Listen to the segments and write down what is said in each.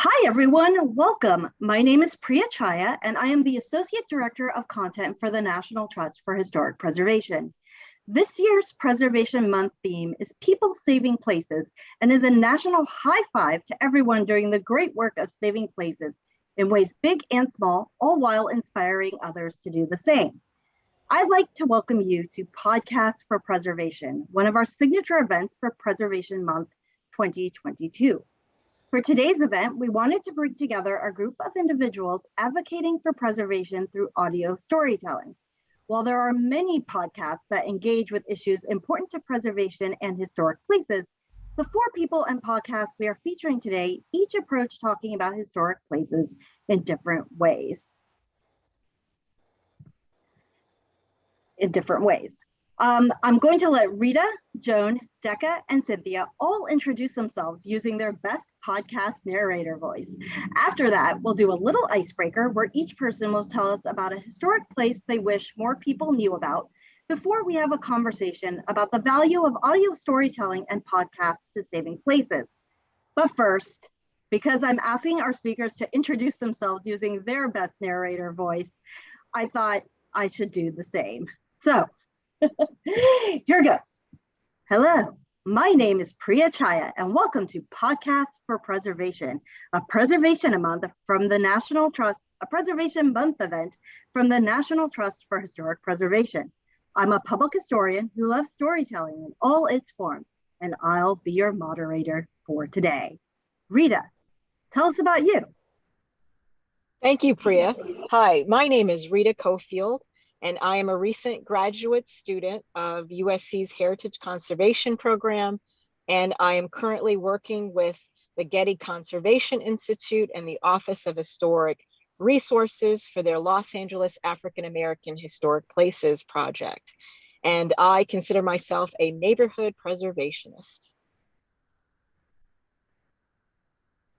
Hi, everyone. Welcome. My name is Priya Chhaya, and I am the Associate Director of Content for the National Trust for Historic Preservation. This year's Preservation Month theme is People Saving Places and is a national high five to everyone doing the great work of saving places in ways big and small, all while inspiring others to do the same. I'd like to welcome you to Podcast for Preservation, one of our signature events for Preservation Month 2022. For today's event, we wanted to bring together a group of individuals advocating for preservation through audio storytelling. While there are many podcasts that engage with issues important to preservation and historic places, the four people and podcasts we are featuring today each approach talking about historic places in different ways. In different ways. Um, I'm going to let Rita, Joan, Deqah, and Cynthia all introduce themselves using their best podcast narrator voice. After that, we'll do a little icebreaker where each person will tell us about a historic place they wish more people knew about before we have a conversation about the value of audio storytelling and podcasts to saving places. But first, because I'm asking our speakers to introduce themselves using their best narrator voice, I thought I should do the same. So Here goes. Hello, my name is Priya Chhaya, and welcome to Podcast for Preservation, a preservation month from the National Trust, a preservation month event from the National Trust for Historic Preservation. I'm a public historian who loves storytelling in all its forms, and I'll be your moderator for today. Rita, tell us about you. Thank you, Priya. Hi, my name is Rita Cofield and I am a recent graduate student of USC's Heritage Conservation Program, and I am currently working with the Getty Conservation Institute and the Office of Historic Resources for their Los Angeles African American Historic Places project. And I consider myself a neighborhood preservationist.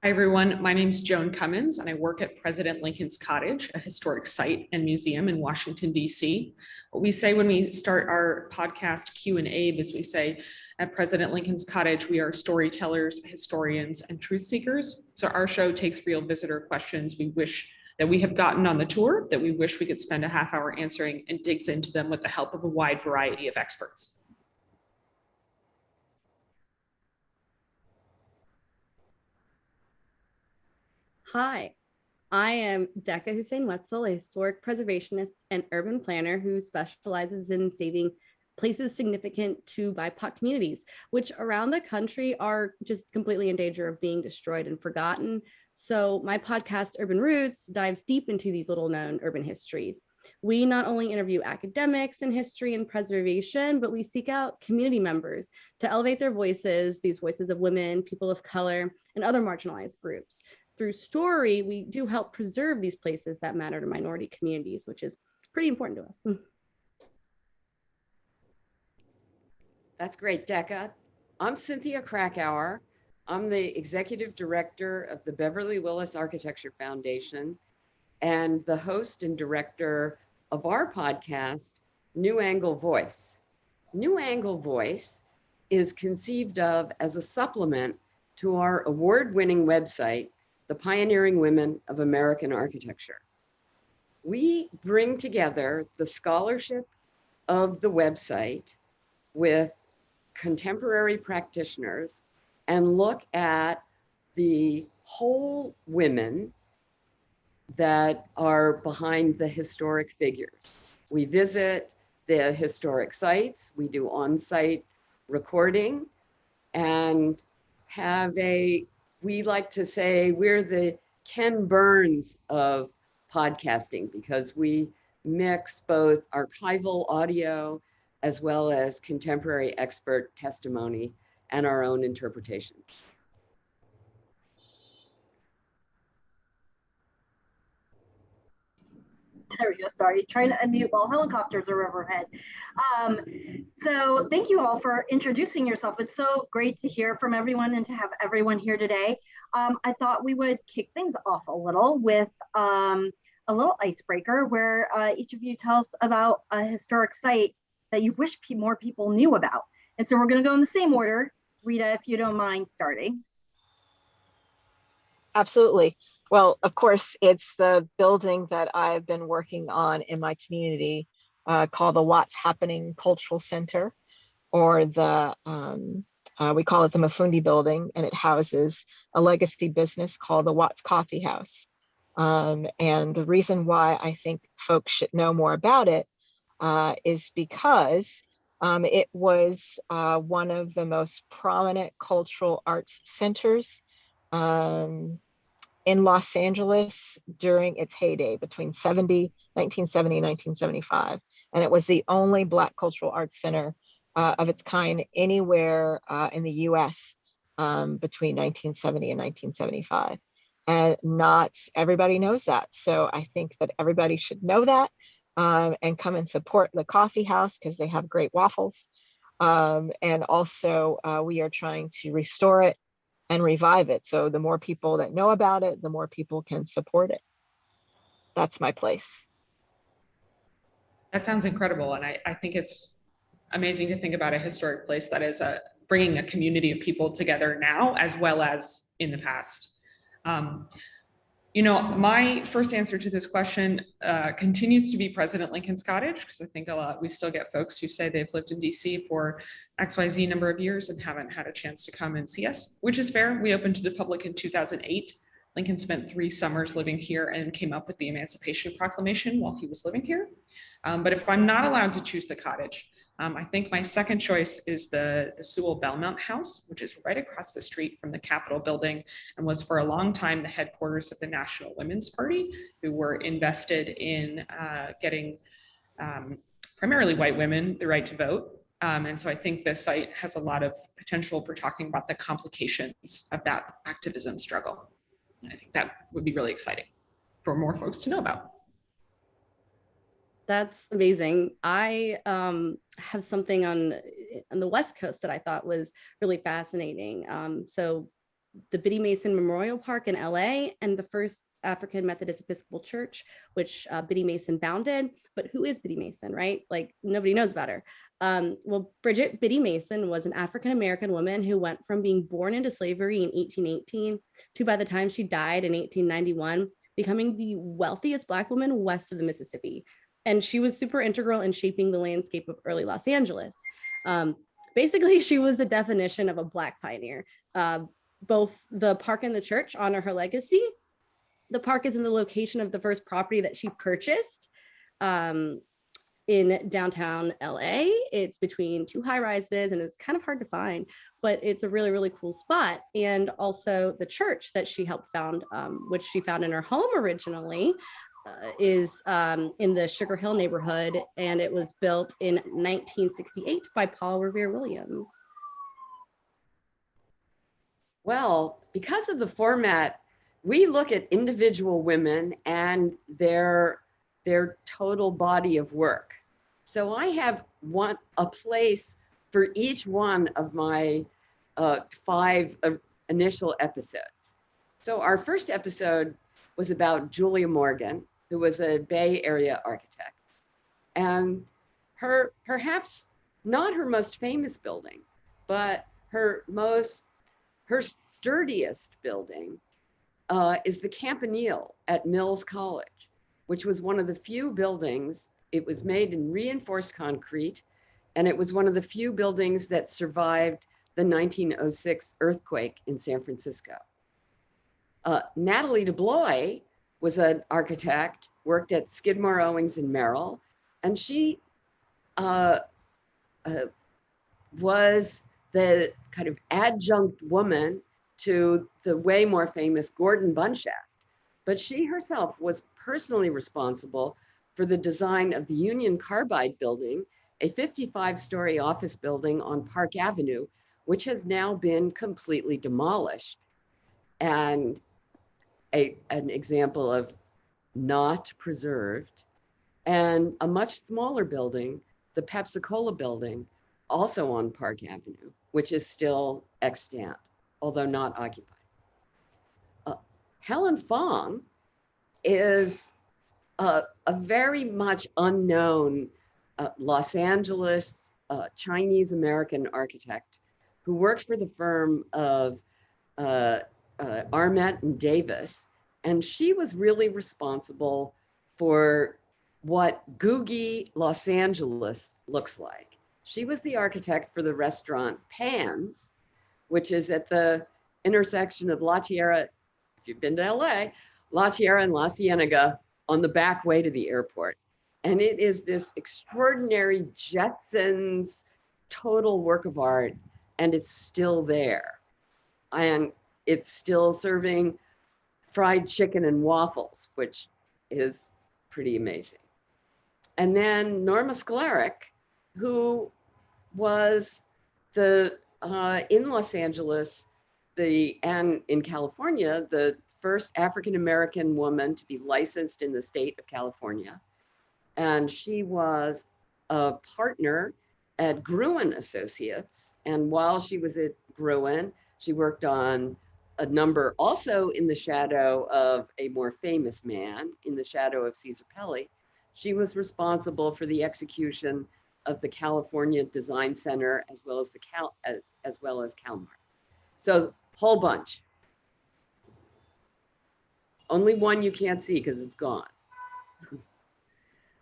Hi, everyone. My name is Joan Cummins, and I work at President Lincoln's Cottage, a historic site and museum in Washington, D.C. What we say when we start our podcast Q&A is we say, at President Lincoln's Cottage, we are storytellers, historians, and truth seekers. So our show takes real visitor questions we wish that we have gotten on the tour that we wish we could spend a half hour answering and digs into them with the help of a wide variety of experts. Hi, I am Deqah Hussein Wetzel, a historic preservationist and urban planner who specializes in saving places significant to BIPOC communities, which around the country are just completely in danger of being destroyed and forgotten. So my podcast, Urban Roots, dives deep into these little known urban histories. We not only interview academics in history and preservation, but we seek out community members to elevate their voices, these voices of women, people of color, and other marginalized groups through story, we do help preserve these places that matter to minority communities, which is pretty important to us. That's great, Deqah. I'm Cynthia Kracauer. I'm the executive director of the Beverly Willis Architecture Foundation and the host and director of our podcast, New Angle Voice. New Angle Voice is conceived of as a supplement to our award winning website, the pioneering women of American architecture. We bring together the scholarship of the website with contemporary practitioners and look at the whole women that are behind the historic figures. We visit the historic sites, we do on-site recording and have a we like to say we're the Ken Burns of podcasting because we mix both archival audio as well as contemporary expert testimony and our own interpretations. There we go. Sorry, trying to unmute while helicopters are overhead. Um, so thank you all for introducing yourself. It's so great to hear from everyone and to have everyone here today. Um, I thought we would kick things off a little with um, a little icebreaker where uh, each of you tell us about a historic site that you wish more people knew about. And so we're going to go in the same order. Rita, if you don't mind starting. Absolutely. Well, of course, it's the building that I've been working on in my community uh, called the Watts Happening Cultural Center, or the, um, uh, we call it the Mafundi Building, and it houses a legacy business called the Watts Coffee House. Um, and the reason why I think folks should know more about it uh, is because um, it was uh, one of the most prominent cultural arts centers um, in Los Angeles during its heyday between 70, 1970 and 1975. And it was the only Black cultural arts center uh, of its kind anywhere uh, in the US um, between 1970 and 1975. And not everybody knows that. So I think that everybody should know that um, and come and support the coffee house because they have great waffles. Um, and also uh, we are trying to restore it and revive it. So the more people that know about it, the more people can support it. That's my place. That sounds incredible. And I, I think it's amazing to think about a historic place that is a, bringing a community of people together now as well as in the past. Um, you know, my first answer to this question uh, continues to be President Lincoln's Cottage, because I think a lot, we still get folks who say they've lived in DC for XYZ number of years and haven't had a chance to come and see us, which is fair. We opened to the public in 2008. Lincoln spent three summers living here and came up with the Emancipation Proclamation while he was living here. Um, but if I'm not allowed to choose the cottage, um, I think my second choice is the, the Sewall Belmont House, which is right across the street from the Capitol building and was for a long time the headquarters of the National Women's Party, who were invested in uh, getting um, primarily white women the right to vote. Um, and so I think the site has a lot of potential for talking about the complications of that activism struggle. And I think that would be really exciting for more folks to know about. That's amazing. I um, have something on on the West Coast that I thought was really fascinating. Um, so the Biddy Mason Memorial Park in LA and the first African Methodist Episcopal Church, which uh, Biddy Mason founded. But who is Biddy Mason, right? Like nobody knows about her. Um, well, Bridget Biddy Mason was an African-American woman who went from being born into slavery in 1818 to by the time she died in 1891, becoming the wealthiest Black woman west of the Mississippi and she was super integral in shaping the landscape of early Los Angeles. Um, basically, she was the definition of a Black pioneer. Uh, both the park and the church honor her legacy. The park is in the location of the first property that she purchased um, in downtown LA. It's between two high rises and it's kind of hard to find, but it's a really, really cool spot. And also the church that she helped found, um, which she found in her home originally, is um, in the Sugar Hill neighborhood, and it was built in 1968 by Paul Revere Williams. Well, because of the format, we look at individual women and their their total body of work. So I have one a place for each one of my uh, five uh, initial episodes. So our first episode was about Julia Morgan, who was a Bay Area architect. And her, perhaps not her most famous building, but her most, her sturdiest building uh, is the Campanile at Mills College, which was one of the few buildings, it was made in reinforced concrete, and it was one of the few buildings that survived the 1906 earthquake in San Francisco. Uh, Natalie DeBlois was an architect, worked at Skidmore, Owings and Merrill, and she uh, uh, was the kind of adjunct woman to the way more famous Gordon Bunshaft. But she herself was personally responsible for the design of the Union Carbide building, a 55 story office building on Park Avenue, which has now been completely demolished. And a, an example of not preserved, and a much smaller building, the Pepsi Cola building, also on Park Avenue, which is still extant, although not occupied. Uh, Helen Fong is a, a very much unknown uh, Los Angeles uh, Chinese American architect who worked for the firm of uh, Armet and Davis, and she was really responsible for what Googie Los Angeles looks like. She was the architect for the restaurant Pann's, which is at the intersection of La Tijera, if you've been to LA, La Tijera and La Cienega on the back way to the airport. And it is this extraordinary Jetsons total work of art, and it's still there. And it's still serving fried chicken and waffles, which is pretty amazing. And then Norma Sklarek, who was the uh, in Los Angeles, the and in California, the first African American woman to be licensed in the state of California. And she was a partner at Gruen Associates. And while she was at Gruen, she worked on a number also in the shadow of a more famous man, in the shadow of Cesar Pelli. She was responsible for the execution of the California Design Center as well as the Cal as, as well as CalMart. So whole bunch. Only one you can't see because it's gone.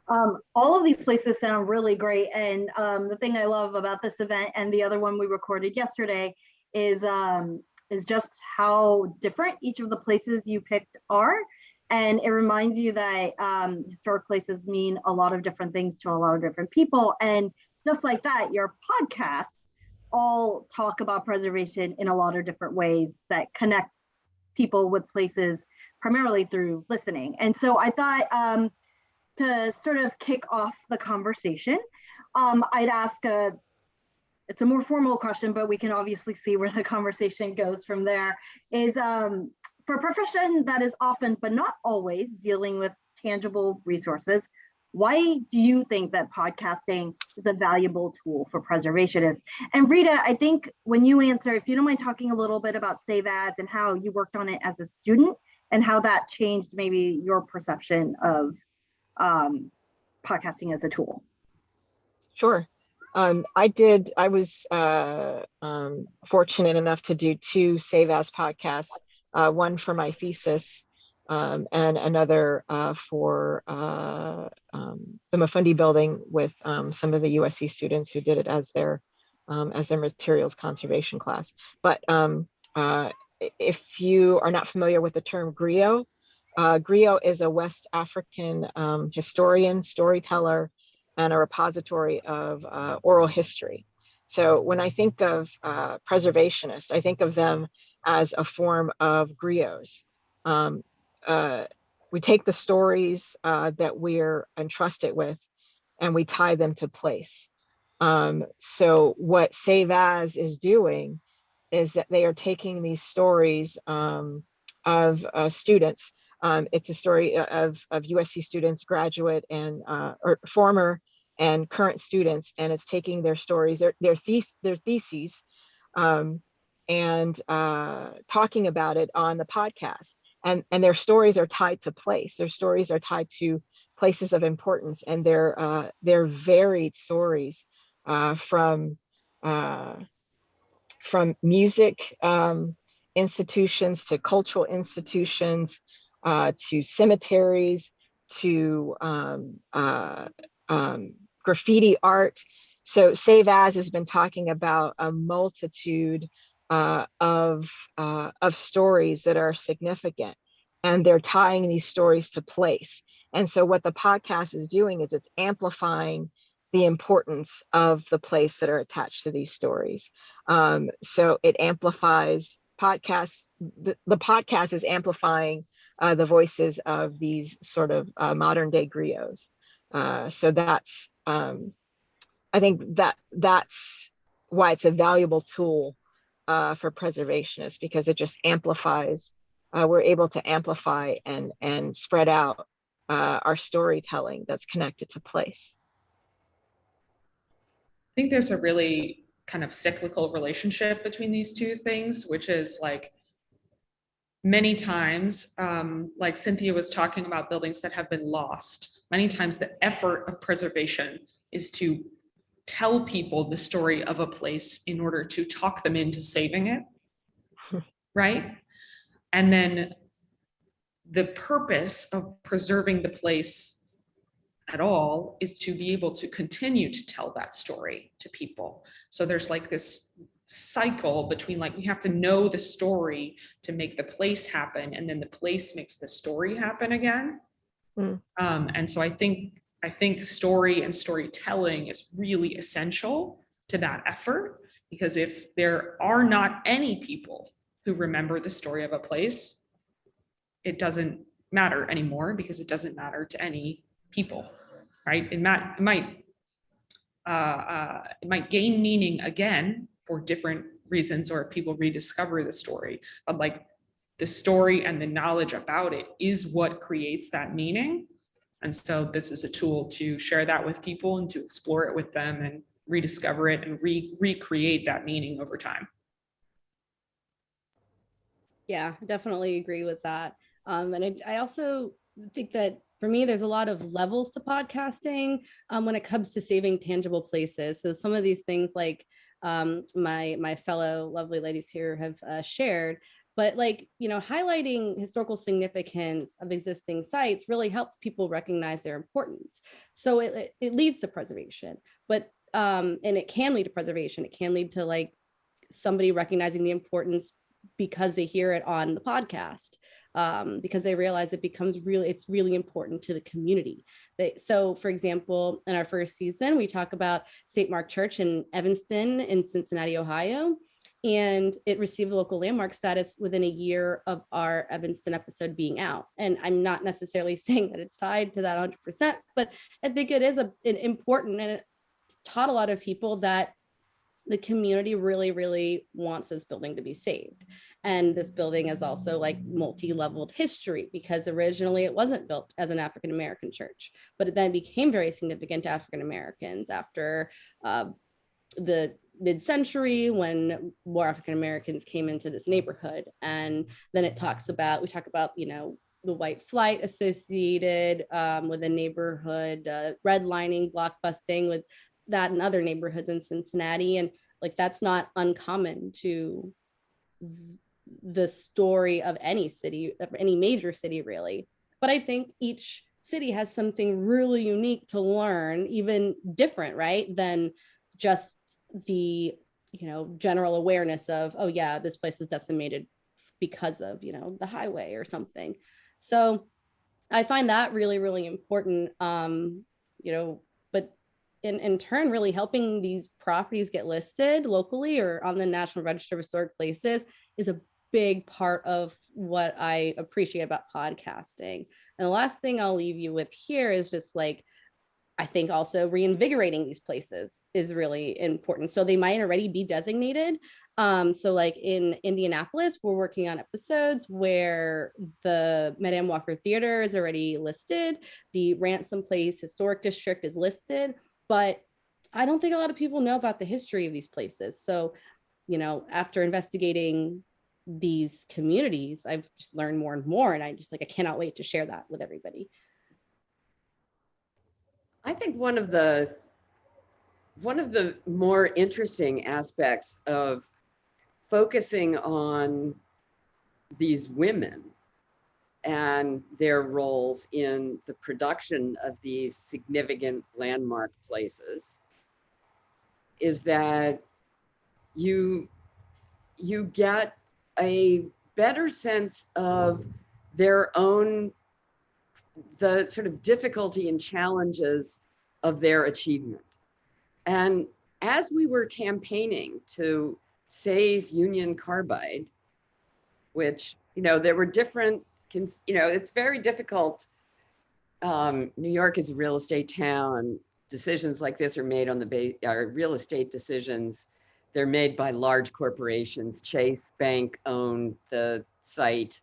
Um, all of these places sound really great. And um, the thing I love about this event and the other one we recorded yesterday is um, is just how different each of the places you picked are. And it reminds you that um, historic places mean a lot of different things to a lot of different people. And just like that, your podcasts all talk about preservation in a lot of different ways that connect people with places primarily through listening. And so I thought um, to sort of kick off the conversation, um, I'd ask a it's a more formal question, but we can obviously see where the conversation goes from there, is um, for a profession that is often, but not always, dealing with tangible resources, why do you think that podcasting is a valuable tool for preservationists? And Rita, I think when you answer, if you don't mind talking a little bit about Save As and how you worked on it as a student and how that changed maybe your perception of um, podcasting as a tool. Sure. Um, I did, I was uh, um, fortunate enough to do two Save As podcasts, uh, one for my thesis um, and another uh, for uh, um, the Mafundi building with um, some of the USC students who did it as their um, as their materials conservation class. But uh, if you are not familiar with the term griot, uh, griot is a West African historian, storyteller, and a repository of uh, oral history. So when I think of uh, preservationists, I think of them as a form of griots. Um, uh, we take the stories uh, that we're entrusted with and we tie them to place. Um, so what Save As is doing is that they are taking these stories um, of uh, students. Um, it's a story of, of USC students, graduate and uh, or former and current students, and it's taking their stories, their their, thes their theses, um, and uh, talking about it on the podcast. And and their stories are tied to place. Their stories are tied to places of importance, and they're uh, they're varied stories uh, from uh, from music um, institutions to cultural institutions uh, to cemeteries to um, uh, um, graffiti art. So Save As has been talking about a multitude uh, of, uh, of stories that are significant and they're tying these stories to place. And so what the podcast is doing is it's amplifying the importance of the place that are attached to these stories. Um, so it amplifies podcasts, the, the podcast is amplifying uh, the voices of these sort of uh, modern day griots. Uh, so that's, um, I think that that's why it's a valuable tool uh, for preservationists because it just amplifies, uh, we're able to amplify and, and spread out uh, our storytelling that's connected to place. I think there's a really kind of cyclical relationship between these two things, which is like many times, um, like Cynthia was talking about buildings that have been lost, many times the effort of preservation is to tell people the story of a place in order to talk them into saving it, right? And then the purpose of preserving the place at all is to be able to continue to tell that story to people. So there's like this cycle between like, we have to know the story to make the place happen and then the place makes the story happen again. Mm. Um, and so I think, I think story and storytelling is really essential to that effort because if there are not any people who remember the story of a place, it doesn't matter anymore because it doesn't matter to any people, right? It might, it might, uh, uh, it might gain meaning again for different reasons or people rediscover the story, but like the story and the knowledge about it is what creates that meaning. And so this is a tool to share that with people and to explore it with them and rediscover it and re recreate that meaning over time. Yeah, definitely agree with that. Um, and I, I also think that for me, there's a lot of levels to podcasting um, when it comes to saving tangible places. So some of these things like um, my my fellow lovely ladies here have uh, shared, but like you know highlighting historical significance of existing sites really helps people recognize their importance. So it, it, leads to preservation, but um, and it can lead to preservation. It can lead to like somebody recognizing the importance because they hear it on the podcast um, because they realize it becomes really, it's really important to the community. They, so for example, in our first season, we talk about St. Mark Church in Evanston in Cincinnati, Ohio, and it received local landmark status within a year of our Evanston episode being out. And I'm not necessarily saying that it's tied to that 100%, but I think it is a, an important and it taught a lot of people that the community really, really wants this building to be saved. And this building is also like multi-leveled history because originally it wasn't built as an African-American church, but it then became very significant to African-Americans after uh, the mid-century when more African-Americans came into this neighborhood. And then it talks about, we talk about, you know, the white flight associated um, with the neighborhood, uh, redlining, blockbusting with that and other neighborhoods in Cincinnati. And like, that's not uncommon to the story of any city, of any major city really. But I think each city has something really unique to learn, even different, right? Than just the, you know, general awareness of, oh yeah, this place was decimated because of, you know, the highway or something. So I find that really, really important. Um, you know, but in, in turn, really helping these properties get listed locally or on the National Register of Historic Places is a big part of what I appreciate about podcasting. And the last thing I'll leave you with here is just like, I think also reinvigorating these places is really important. So they might already be designated. Um, so like in Indianapolis, we're working on episodes where the Madame Walker Theater is already listed. The Ransom Place Historic District is listed, but I don't think a lot of people know about the history of these places. So, you know, after investigating these communities, I've just learned more and more. And I just like, I cannot wait to share that with everybody. I think one of the one of the more interesting aspects of focusing on these women and their roles in the production of these significant landmark places is that you you get a better sense of their own the sort of difficulty and challenges of their achievement. And as we were campaigning to save Union Carbide, which, you know, there were different, you know, it's very difficult. Um, New York is a real estate town. Decisions like this are made on the base, are real estate decisions they're made by large corporations. Chase Bank owned the site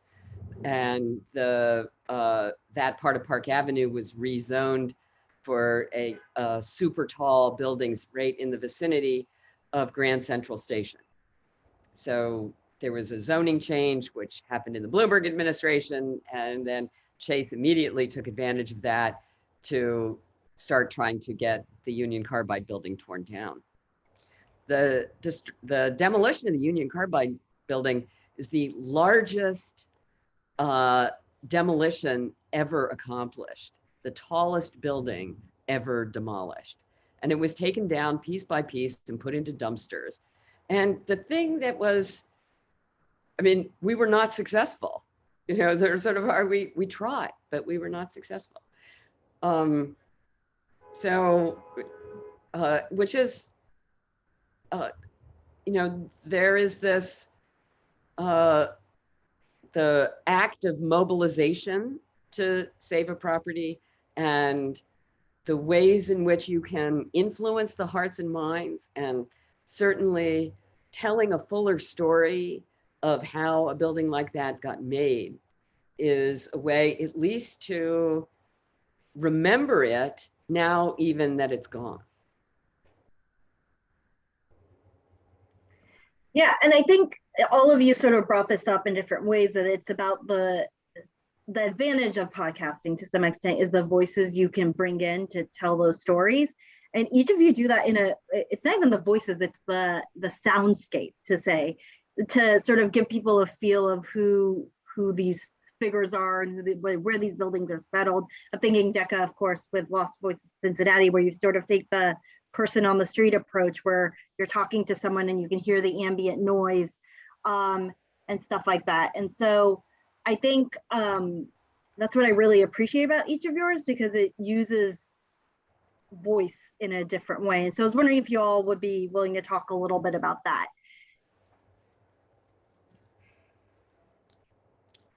and the uh, that part of Park Avenue was rezoned for a, a super tall buildings right in the vicinity of Grand Central Station. So there was a zoning change, which happened in the Bloomberg administration. And then Chase immediately took advantage of that to start trying to get the Union Carbide building torn down the, the demolition of the Union Carbide building is the largest uh, demolition ever accomplished, the tallest building ever demolished. And it was taken down piece by piece and put into dumpsters. And the thing that was, I mean, we were not successful. You know, there's sort of our, we, we tried, but we were not successful. Um, so, uh, which is, uh, you know, there is this, uh, the act of mobilization to save a property and the ways in which you can influence the hearts and minds and certainly telling a fuller story of how a building like that got made is a way at least to remember it now even that it's gone. Yeah, and I think all of you sort of brought this up in different ways that it's about the the advantage of podcasting to some extent is the voices you can bring in to tell those stories. And each of you do that in a it's not even the voices it's the the soundscape to say to sort of give people a feel of who who these figures are and the, where where these buildings are settled. I'm thinking Deqah of course with lost voices cincinnati where you sort of take the person on the street approach where you're talking to someone and you can hear the ambient noise um, and stuff like that and so I think um, that's what I really appreciate about each of yours because it uses voice in a different way. And so I was wondering if you all would be willing to talk a little bit about that.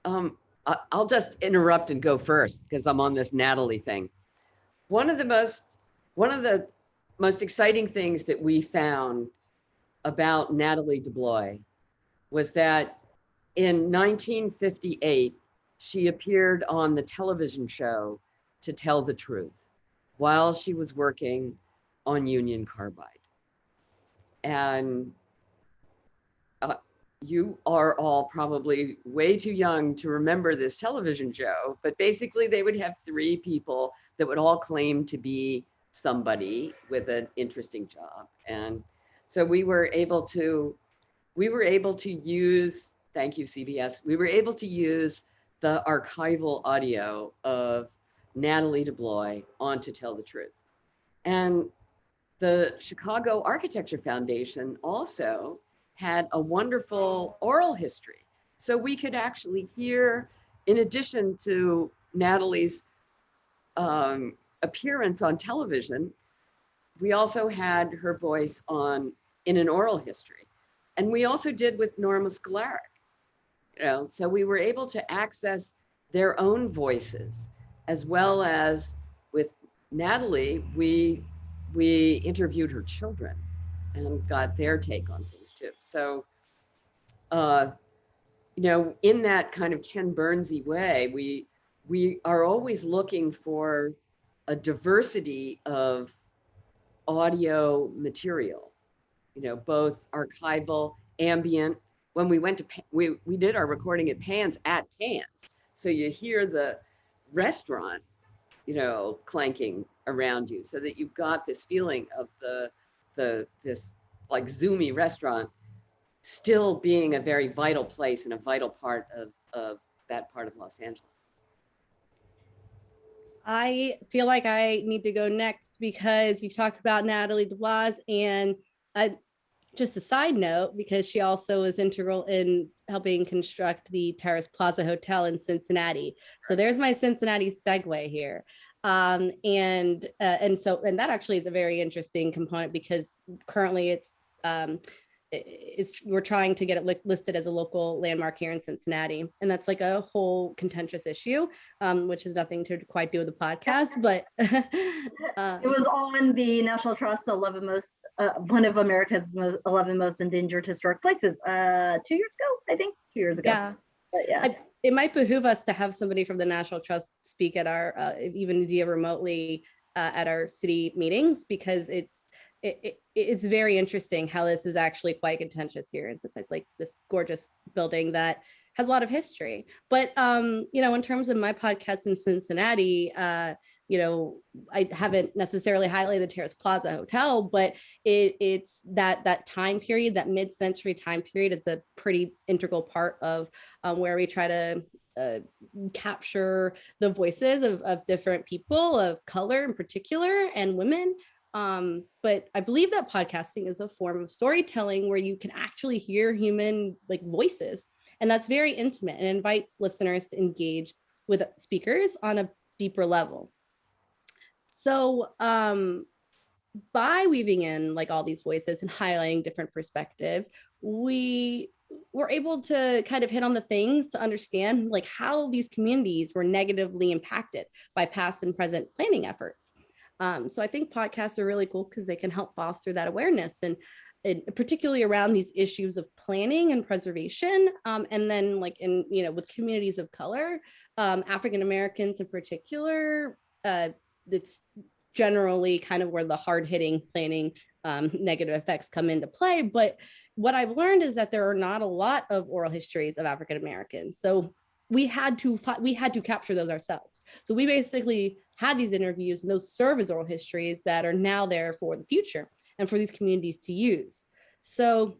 Um, I'll just interrupt and go first because I'm on this Natalie thing. One of the most, one of the most exciting things that we found about Natalie DeBlois was that in 1958, she appeared on the television show To Tell the Truth while she was working on Union Carbide. And uh, you are all probably way too young to remember this television show, but basically they would have three people that would all claim to be somebody with an interesting job. And so we were able to, we were able to use thank you, CBS, we were able to use the archival audio of Natalie DeBlois on To Tell the Truth. And the Chicago Architecture Foundation also had a wonderful oral history. So we could actually hear, in addition to Natalie's um, appearance on television, we also had her voice on in an oral history. And we also did with Norma Sklarek you know, so we were able to access their own voices as well as with Natalie, we we interviewed her children and got their take on things too. So, uh, you know, in that kind of Ken Burnsy way, we we are always looking for a diversity of audio material, you know, both archival, ambient, when we went to, we, we did our recording at Pann's at Pann's. So you hear the restaurant, you know, clanking around you so that you've got this feeling of the, the, this like zoomy restaurant still being a very vital place and a vital part of, of that part of Los Angeles. I feel like I need to go next because you talked about Natalie DeBlois and I, just a side note, because she also was integral in helping construct the Terrace Plaza Hotel in Cincinnati. So there's my Cincinnati segue here. Um, and uh, and so and that actually is a very interesting component because currently it's um, is we're trying to get it li listed as a local landmark here in Cincinnati. And that's like a whole contentious issue, um, which has nothing to quite do with the podcast, but uh, it was on the National Trust 11 most uh, one of America's most, 11 most endangered historic places uh, two years ago, I think, two years ago. Yeah. But yeah. I, it might behoove us to have somebody from the National Trust speak at our, uh, even via remotely uh, at our city meetings, because it's, it, it, it's very interesting how this is actually quite contentious here. And since it's like this gorgeous building that has a lot of history. But, um, you know, in terms of my podcast in Cincinnati, uh, you know, I haven't necessarily highlighted the Terrace Plaza Hotel, but it, it's that that time period, that mid-century time period is a pretty integral part of um, where we try to uh, capture the voices of, of different people of color in particular and women. Um, but I believe that podcasting is a form of storytelling where you can actually hear human like voices. And that's very intimate and invites listeners to engage with speakers on a deeper level. So um, by weaving in like all these voices and highlighting different perspectives, we were able to kind of hit on the things to understand like how these communities were negatively impacted by past and present planning efforts. Um, so I think podcasts are really cool because they can help foster that awareness and, particularly around these issues of planning and preservation. Um, and then like in, you know, with communities of color, um, African Americans in particular, uh, it's generally kind of where the hard hitting planning um, negative effects come into play. But what I've learned is that there are not a lot of oral histories of African Americans. So we had to we had to capture those ourselves. So we basically had these interviews and those serve as oral histories that are now there for the future and for these communities to use. So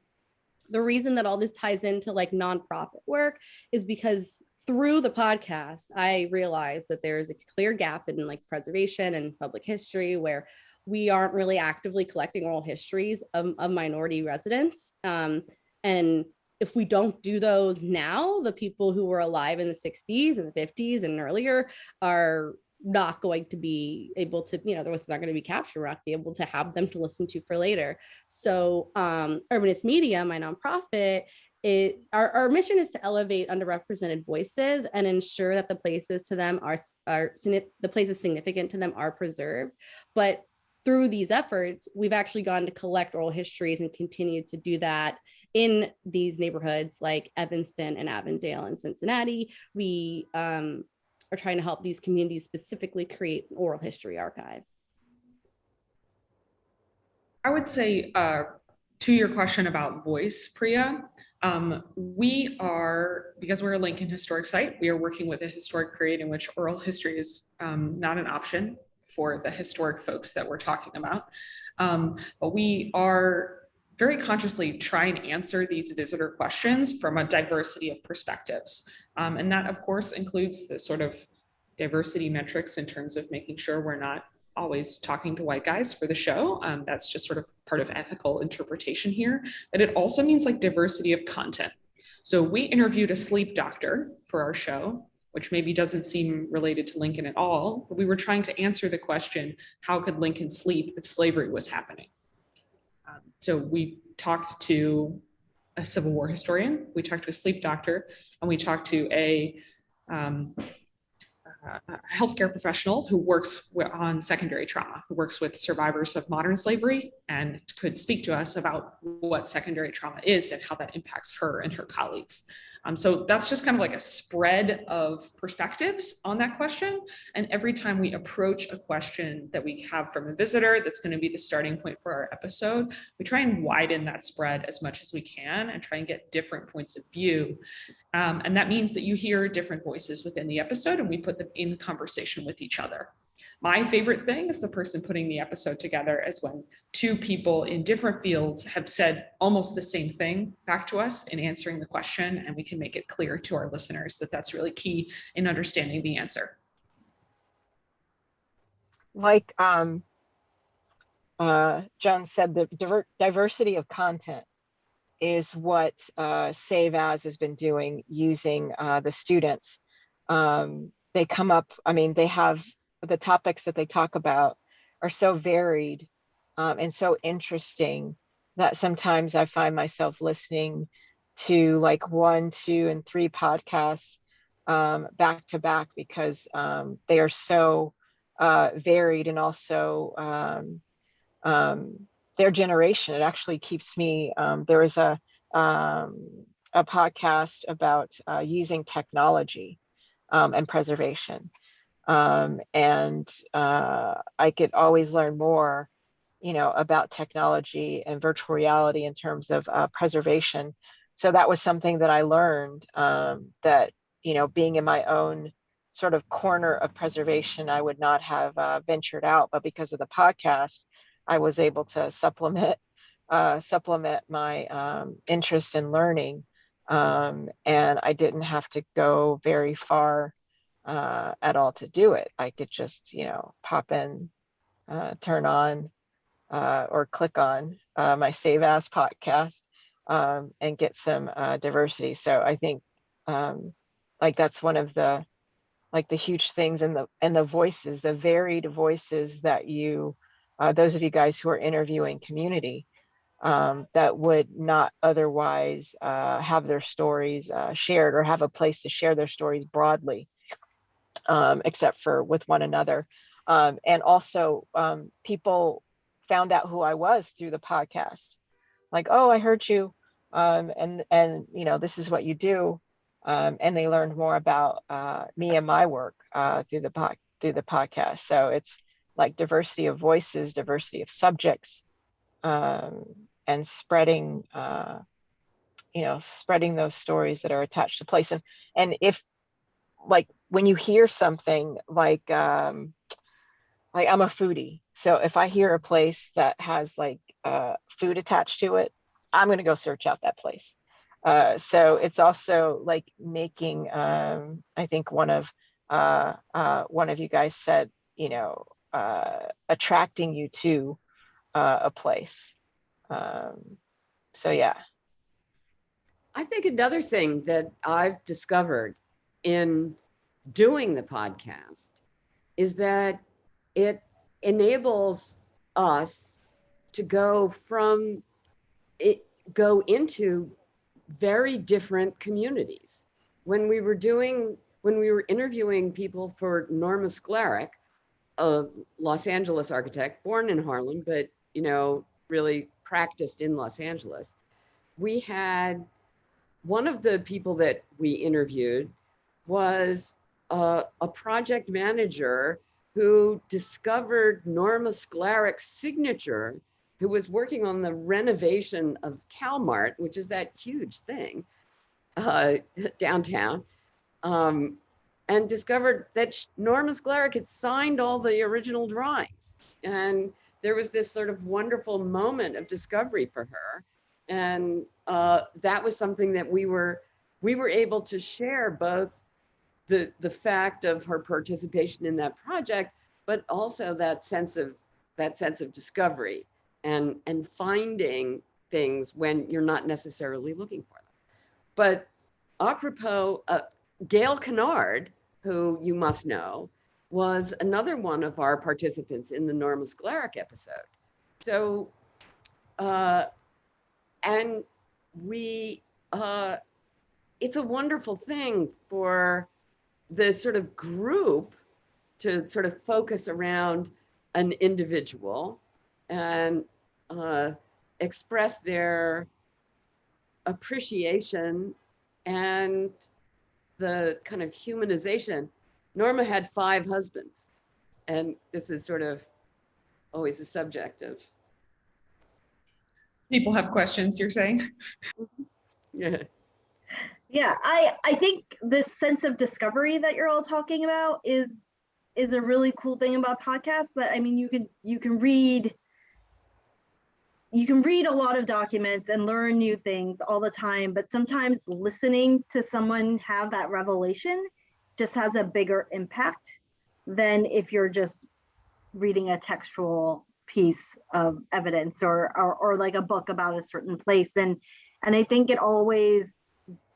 the reason that all this ties into like nonprofit work is because through the podcast, I realized that there's a clear gap in like preservation and public history where we aren't really actively collecting oral histories of, of minority residents. Um, and if we don't do those now, the people who were alive in the 60s and the 50s and earlier are not going to be able to, you know, the voices aren't going to be captured, we're not be able to have them to listen to for later. So um, Urbanist Media, my nonprofit, it, our, our mission is to elevate underrepresented voices and ensure that the places to them are, are the places significant to them are preserved. But through these efforts, we've actually gone to collect oral histories and continue to do that in these neighborhoods like Evanston and Avondale and Cincinnati. We um, are trying to help these communities specifically create an oral history archive. I would say uh, to your question about voice, Priya, um, we are, because we're a Lincoln historic site, we are working with a historic period in which oral history is um, not an option for the historic folks that we're talking about. Um, but we are very consciously try and answer these visitor questions from a diversity of perspectives. Um, and that of course includes the sort of diversity metrics in terms of making sure we're not always talking to white guys for the show. Um, that's just sort of part of ethical interpretation here. But it also means like diversity of content. So we interviewed a sleep doctor for our show, which maybe doesn't seem related to Lincoln at all. But we were trying to answer the question, how could Lincoln sleep if slavery was happening? So we talked to a Civil War historian, we talked to a sleep doctor, and we talked to a um, a healthcare professional who works on secondary trauma, who works with survivors of modern slavery and could speak to us about what secondary trauma is and how that impacts her and her colleagues. Um, so that's just kind of like a spread of perspectives on that question. And every time we approach a question that we have from a visitor, that's going to be the starting point for our episode, we try and widen that spread as much as we can and try and get different points of view. Um, and that means that you hear different voices within the episode and we put them in conversation with each other. My favorite thing is the person putting the episode together is when two people in different fields have said almost the same thing back to us in answering the question, and we can make it clear to our listeners that that's really key in understanding the answer. Like um, uh, John said, the diver diversity of content is what uh, Save As has been doing using uh, the students. Um, they come up, I mean, they have the topics that they talk about are so varied um, and so interesting that sometimes I find myself listening to like one, two, and three podcasts um, back to back because um, they are so uh, varied and also um, um, their generation. It actually keeps me. Um, there was a a podcast about uh, using technology and preservation um, and uh, I could always learn more, you know, about technology and virtual reality in terms of uh, preservation. So that was something that I learned um, that, you know, being in my own sort of corner of preservation, I would not have uh, ventured out. But because of the podcast, I was able to supplement uh, supplement my um, interest in learning, um, and I didn't have to go very far uh, at all to do it. I could just you know pop in, uh, turn on, uh, or click on uh, my Save As podcast um, and get some diversity. So I think um, like that's one of the like the huge things and the and the voices the varied voices that you uh, those of you guys who are interviewing community um, that would not otherwise uh, have their stories uh, shared or have a place to share their stories broadly um, except for with one another um, and also um, people found out who i was through the podcast like oh i heard you um, and and you know this is what you do um, and they learned more about uh, me and my work uh, through the pod, through the podcast. So it's like diversity of voices, diversity of subjects, um, and spreading, uh, you know, spreading those stories that are attached to place. And and if like when you hear something like um, like I'm a foodie, so if I hear a place that has like uh, food attached to it, I'm going to go search out that place. Uh, so it's also like making, um, I think one of uh, uh, one of you guys said, you know, uh, attracting you to uh, a place. Um, so yeah. I think another thing that I've discovered in doing the podcast is that it enables us to go from it go into very different communities. When we were doing, when we were interviewing people for Norma Sklarek, a Los Angeles architect, born in Harlem, but you know, really practiced in Los Angeles. We had one of the people that we interviewed was a, a project manager who discovered Norma Sklarek's signature who was working on the renovation of CalMart, which is that huge thing uh, downtown, um, and discovered that Norma Sklarek had signed all the original drawings. And there was this sort of wonderful moment of discovery for her. And uh, that was something that we were we were able to share both the the fact of her participation in that project, but also that sense of that sense of discovery and and finding things when you're not necessarily looking for them. But apropos, uh, Gail Kennard, who you must know, was another one of our participants in the Norma Sklarek episode. So, uh, and we, uh, it's a wonderful thing for the sort of group to sort of focus around an individual and uh, express their appreciation and the kind of humanization. Norma had five husbands, and this is sort of always a subject of. People have questions, you're saying? yeah. Yeah, I I think this sense of discovery that you're all talking about is is a really cool thing about podcasts that I mean you can you can read you can read a lot of documents and learn new things all the time, but sometimes listening to someone have that revelation just has a bigger impact than if you're just reading a textual piece of evidence or, or, or like a book about a certain place. And, and I think it always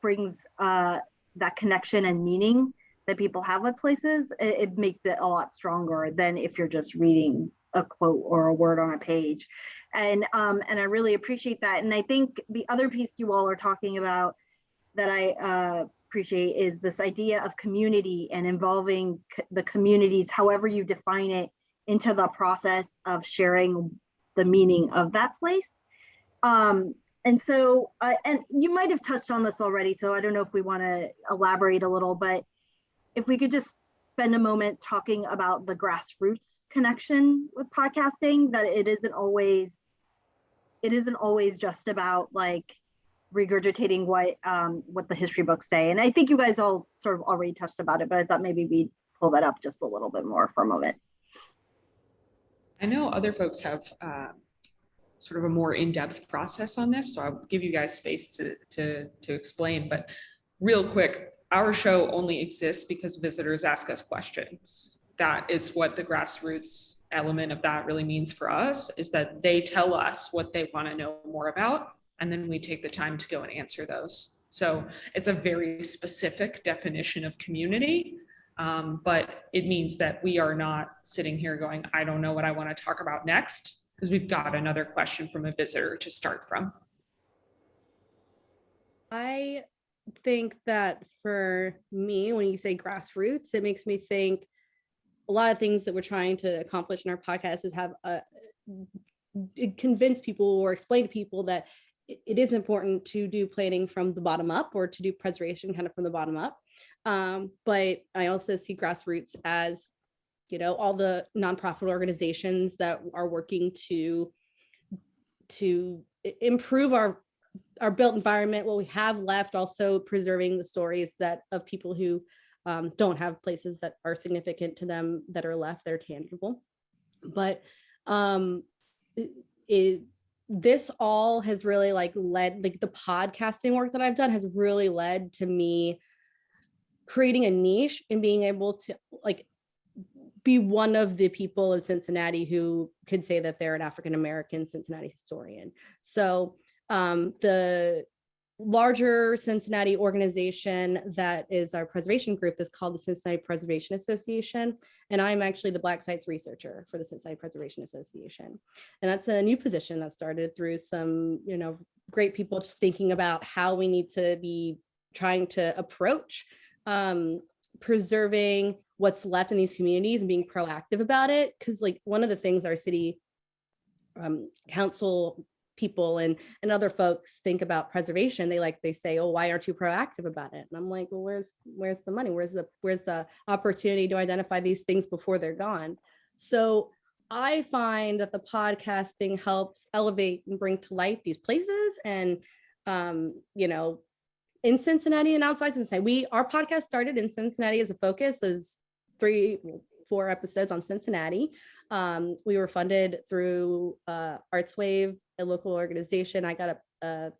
brings uh, that connection and meaning that people have with places. It, it makes it a lot stronger than if you're just reading a quote or a word on a page and um, and I really appreciate that. And I think the other piece you all are talking about that I uh, appreciate is this idea of community and involving the communities, however you define it, into the process of sharing the meaning of that place. Um, and so, uh, and you might have touched on this already, so I don't know if we want to elaborate a little, but if we could just spend a moment talking about the grassroots connection with podcasting, that it isn't always it isn't always just about like regurgitating what um, what the history books say. And I think you guys all sort of already touched about it, but I thought maybe we'd pull that up just a little bit more for a moment. I know other folks have uh, sort of a more in-depth process on this, so I'll give you guys space to, to, to explain. But real quick, our show only exists because visitors ask us questions. That is what the grassroots element of that really means for us, is that they tell us what they want to know more about, and then we take the time to go and answer those. So it's a very specific definition of community um, but it means that we are not sitting here going, I don't know what I want to talk about next, because we've got another question from a visitor to start from. I think that for me, when you say grassroots, it makes me think a lot of things that we're trying to accomplish in our podcast is have a convince people or explain to people that it is important to do planning from the bottom up or to do preservation kind of from the bottom up. Um, but I also see grassroots as, you know, all the nonprofit organizations that are working to to improve our our built environment, what we have left, also preserving the stories that of people who um, don't have places that are significant to them that are left, they're tangible. But um, it, this all has really like led like the podcasting work that I've done has really led to me creating a niche and being able to like be one of the people of Cincinnati who could say that they're an African American Cincinnati historian. So um, the larger Cincinnati organization that is our preservation group is called the Cincinnati Preservation Association. And I'm actually the Black Sites researcher for the Cincinnati Preservation Association. And that's a new position that started through some, you know, great people just thinking about how we need to be trying to approach um, preserving what's left in these communities and being proactive about it. Cause like one of the things our city um, council people and and other folks think about preservation they like they say oh why aren't you proactive about it and i'm like well where's where's the money where's the where's the opportunity to identify these things before they're gone so i find that the podcasting helps elevate and bring to light these places and um you know in Cincinnati and outside Cincinnati. We our podcast started in Cincinnati as a focus as three, four episodes on Cincinnati. Um, we were funded through uh, ArtsWave, a local organization. I got a, a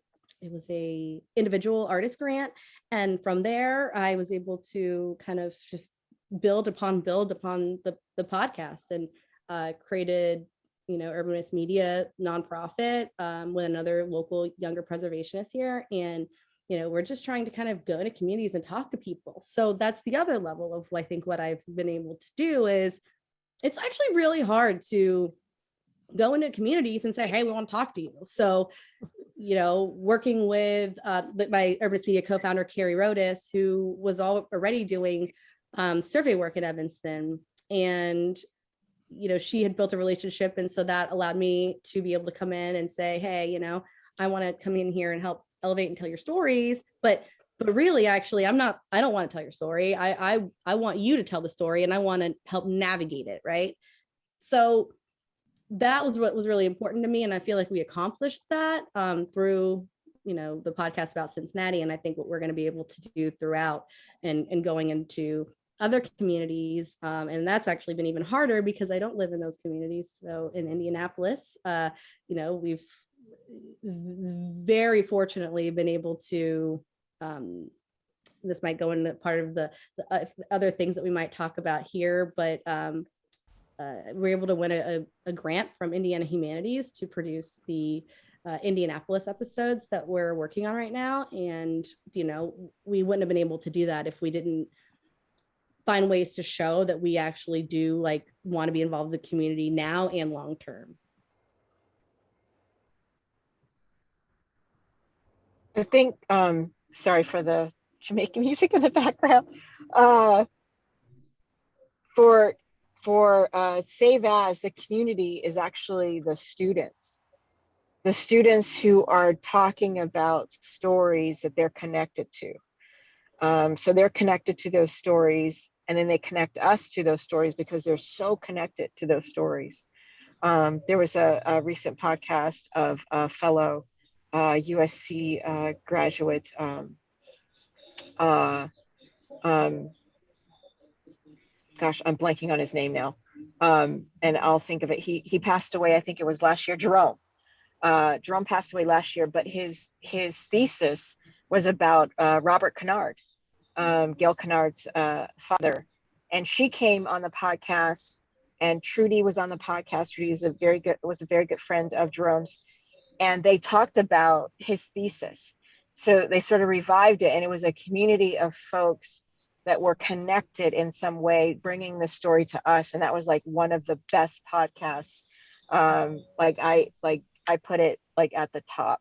it was a individual artist grant, and from there I was able to kind of just build upon build upon the the podcast and uh, created you know urbanist media nonprofit um, with another local younger preservationist here and you know, we're just trying to kind of go into communities and talk to people. So that's the other level of I think what I've been able to do is it's actually really hard to go into communities and say, hey, we want to talk to you. So, you know, working with uh, my Urbanist Media co-founder, Carrie Rodas, who was already doing um, survey work in Evanston. And, you know, she had built a relationship. And so that allowed me to be able to come in and say, hey, you know, I want to come in here and help elevate and tell your stories but but really actually i'm not i don't want to tell your story. I i i want you to tell the story and i want to help navigate it right? So that was what was really important to me and i feel like we accomplished that um, through you know the podcast about cincinnati and i think what we're going to be able to do throughout and and going into other communities um, and that's actually been even harder because i don't live in those communities. So in indianapolis uh, you know we've very fortunately been able to um, this might go into part of the, the uh, other things that we might talk about here, but um, uh, we're able to win a, a, grant from Indiana Humanities to produce the uh, Indianapolis episodes that we're working on right now. And, you know, we wouldn't have been able to do that if we didn't find ways to show that we actually do like want to be involved in the community now and long term. I think, um, sorry for the Jamaican music in the background. Uh, for for uh, Save As, the community is actually the students. The students who are talking about stories that they're connected to. Um, so they're connected to those stories and then they connect us to those stories because they're so connected to those stories. Um, there was a, a recent podcast of a fellow USC uh, graduate. Um, uh, um, gosh, I'm blanking on his name now. Um, and I'll think of it. He he passed away. I think it was last year. Jerome. Uh, Jerome passed away last year, but his his thesis was about uh, Robert Kennard, um, Gail Kennard's uh, father, and she came on the podcast. And Trudi was on the podcast. Trudi is a very good was a very good friend of Jerome's, and they talked about his thesis. So they sort of revived it, and it was a community of folks that were connected in some way, bringing the story to us. And that was like one of the best podcasts. Um, like I like I put it like at the top.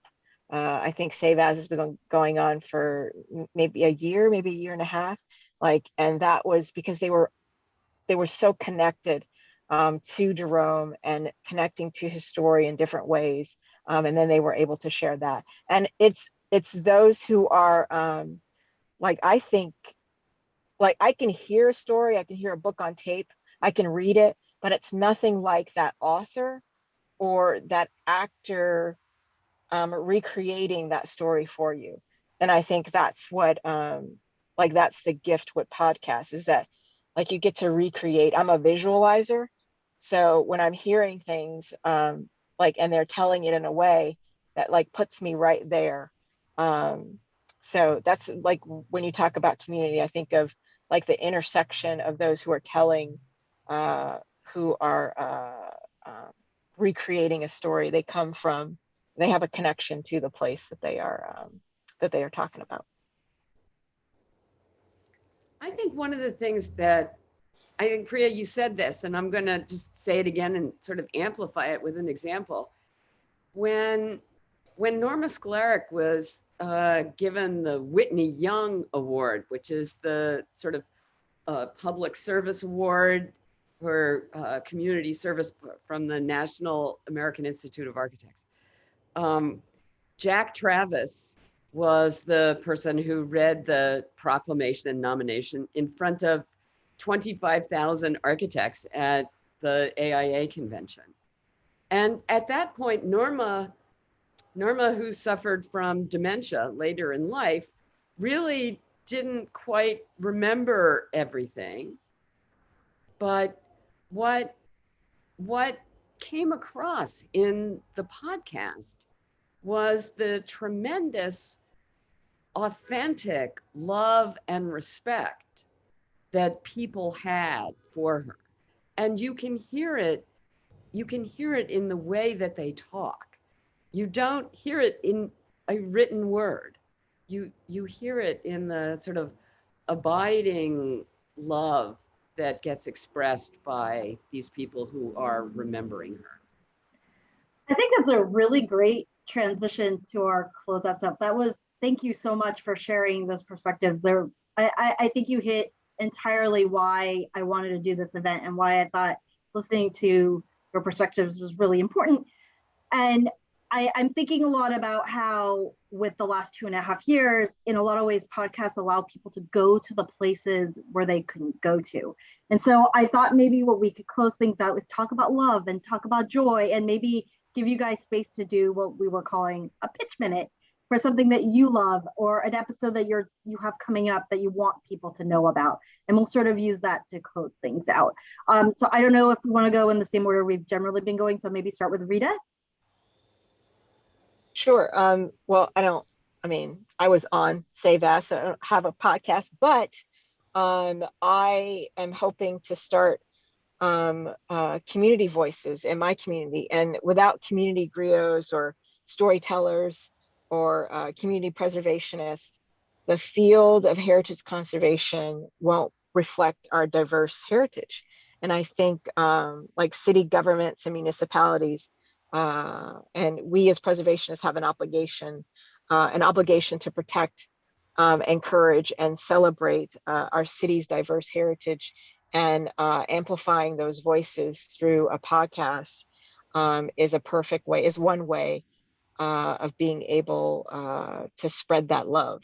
Uh, I think Save As has been going on for maybe a year, maybe a year and a half. Like, and that was because they were they were so connected um, to Jerome and connecting to his story in different ways. Um, and then they were able to share that. And it's it's those who are um, like I think like I can hear a story, I can hear a book on tape, I can read it, but it's nothing like that author or that actor um, recreating that story for you. And I think that's what, um, like, that's the gift with podcasts is that, like, you get to recreate. I'm a visualizer. So when I'm hearing things, um, like, and they're telling it in a way that, like, puts me right there. Um, so that's like when you talk about community, I think of like the intersection of those who are telling, uh, who are uh, uh, recreating a story. They come from, they have a connection to the place that they are um, that they are talking about. I think one of the things that I think Priya, you said this, and I'm going to just say it again and sort of amplify it with an example. When when Norma Sklarek was uh, given the Whitney Young Award, which is the sort of uh, public service award for uh, community service from the National American Institute of Architects. Um, Jack Travis was the person who read the proclamation and nomination in front of 25,000 architects at the AIA convention. And at that point, Norma Norma, who suffered from dementia later in life, really didn't quite remember everything. But what, what came across in the podcast was the tremendous, authentic love and respect that people had for her. And you can hear it, you can hear it in the way that they talk you don't hear it in a written word. You you hear it in the sort of abiding love that gets expressed by these people who are remembering her. I think that's a really great transition to our closeout stuff. That was thank you so much for sharing those perspectives. There, I, I, I think you hit entirely why I wanted to do this event and why I thought listening to your perspectives was really important. And I, am thinking a lot about how, with the last two and a half years, in a lot of ways, podcasts allow people to go to the places where they couldn't go to. And so I thought maybe what we could close things out is talk about love and talk about joy and maybe give you guys space to do what we were calling a pitch minute for something that you love or an episode that you're you have coming up that you want people to know about and we'll sort of use that to close things out um, so i don't know if we want to go in the same order we've generally been going so maybe start with rita Sure. Um, well, I don't, I mean, I was on Save As, so I don't have a podcast, but um, I am hoping to start um, uh, community voices in my community. And without community griots or storytellers or community preservationists, the field of heritage conservation won't reflect our diverse heritage. And I think um, like city governments and municipalities uh, and we as preservationists have an obligation, uh, an obligation to protect, um, encourage, and celebrate uh, our city's diverse heritage and uh, amplifying those voices through a podcast um, is a perfect way, is one way uh, of being able uh, to spread that love.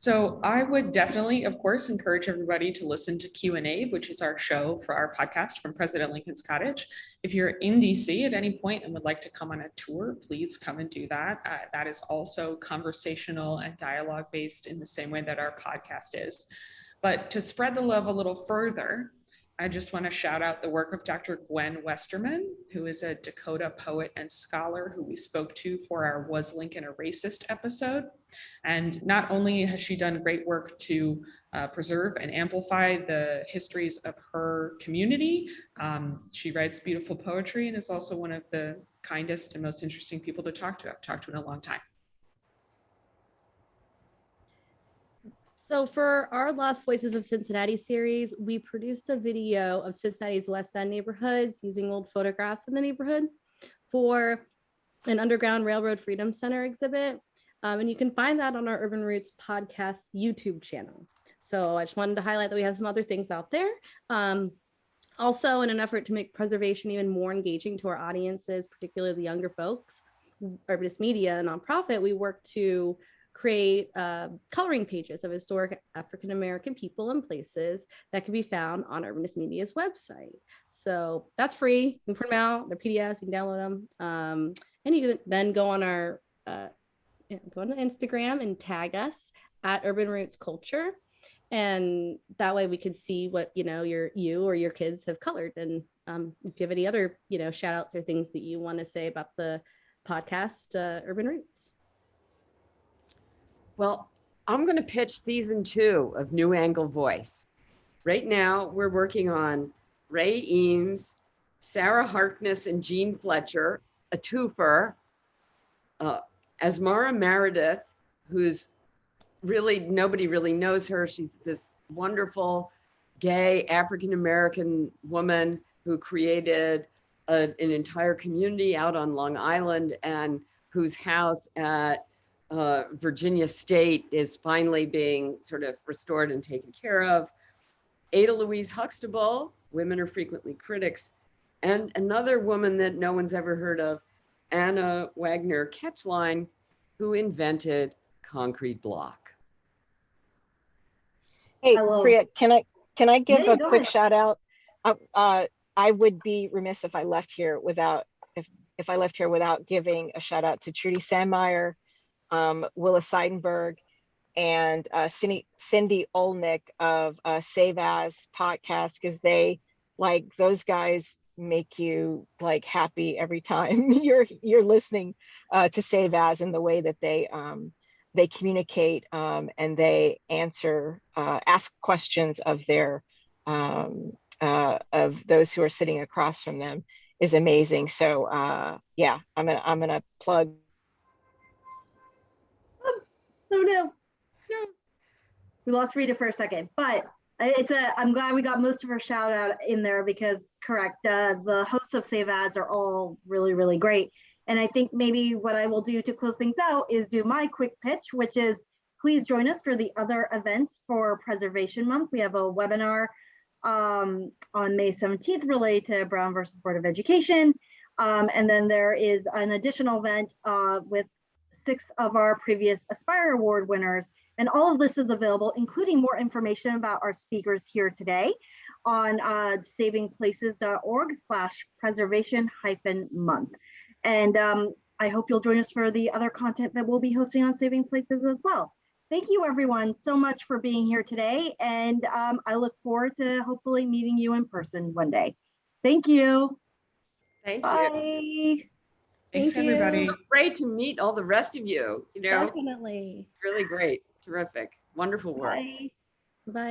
So I would definitely, of course, encourage everybody to listen to Q and A, which is our show for our podcast from President Lincoln's Cottage. If you're in DC at any point and would like to come on a tour, please come and do that. Uh, that is also conversational and dialogue based in the same way that our podcast is. But to spread the love a little further, I just want to shout out the work of Dr. Gwen Westerman, who is a Dakota poet and scholar who we spoke to for our Was Lincoln a Racist episode. And not only has she done great work to uh, preserve and amplify the histories of her community, um, she writes beautiful poetry and is also one of the kindest and most interesting people to talk to. I've talked to in a long time. So for our Lost Voices of Cincinnati series, we produced a video of Cincinnati's West End neighborhoods using old photographs from the neighborhood for an Underground Railroad Freedom Center exhibit. Um, and you can find that on our Urban Roots podcast YouTube channel. So I just wanted to highlight that we have some other things out there. Um, also, in an effort to make preservation even more engaging to our audiences, particularly the younger folks, Urbanist Media, a nonprofit, we work to create uh, coloring pages of historic African American people and places that can be found on Urbanist Media's website. So that's free. You can print them out. They're PDFs. You can download them. Um, and you can then go on our uh, go on Instagram and tag us at Urban Roots Culture. And that way we can see what you know your you or your kids have colored. And um, if you have any other you know shout outs or things that you want to say about the podcast uh, Urban Roots. Well, I'm going to pitch season two of New Angle Voice. Right now, we're working on Ray Eames, Sarah Harkness, and Jean Fletcher, a twofer. Uh, Amaza Meredith, who's really, nobody really knows her. She's this wonderful gay African American woman who created a, an entire community out on Long Island and whose house at uh, Virginia State is finally being sort of restored and taken care of. Ada Louise Huxtable, Women Are Frequently Critics, and another woman that no one's ever heard of, Anna Wagner Keichline, who invented concrete block. Hey, Hello. Priya, can I, can I give Yeah, a quick ahead. shout out? Uh, uh, I would be remiss if I left here without, if, if I left here without giving a shout out to Trudi Sandmeier, um, Willa Seidenberg, and uh, Cindy, Cindy Olnick of uh, Save As podcast, because they, like, those guys make you like happy every time you're you're listening uh, to Save As and the way that they um, they communicate um, and they answer, uh, ask questions of their, um, uh, of those who are sitting across from them is amazing. So uh, yeah, I'm gonna I'm gonna plug. Oh no. No. We lost Rita for a second, but it's a, I'm glad we got most of her shout out in there because correct, uh, the hosts of Save As are all really, really great. And I think maybe what I will do to close things out is do my quick pitch, which is please join us for the other events for Preservation Month. We have a webinar um, on May 17th related to Brown versus Board of Education. Um, and then there is an additional event uh, with six of our previous Aspire Award winners. And all of this is available, including more information about our speakers here today on uh, savingplaces.org slash preservation hyphen month. And um, I hope you'll join us for the other content that we'll be hosting on Saving Places as well. Thank you everyone so much for being here today. And um, I look forward to hopefully meeting you in person one day. Thank you. Thank you. Bye. Thanks, Thank you. everybody. Great to meet all the rest of you. You know, Definitely. really great. Terrific. Wonderful work. Bye. Bye.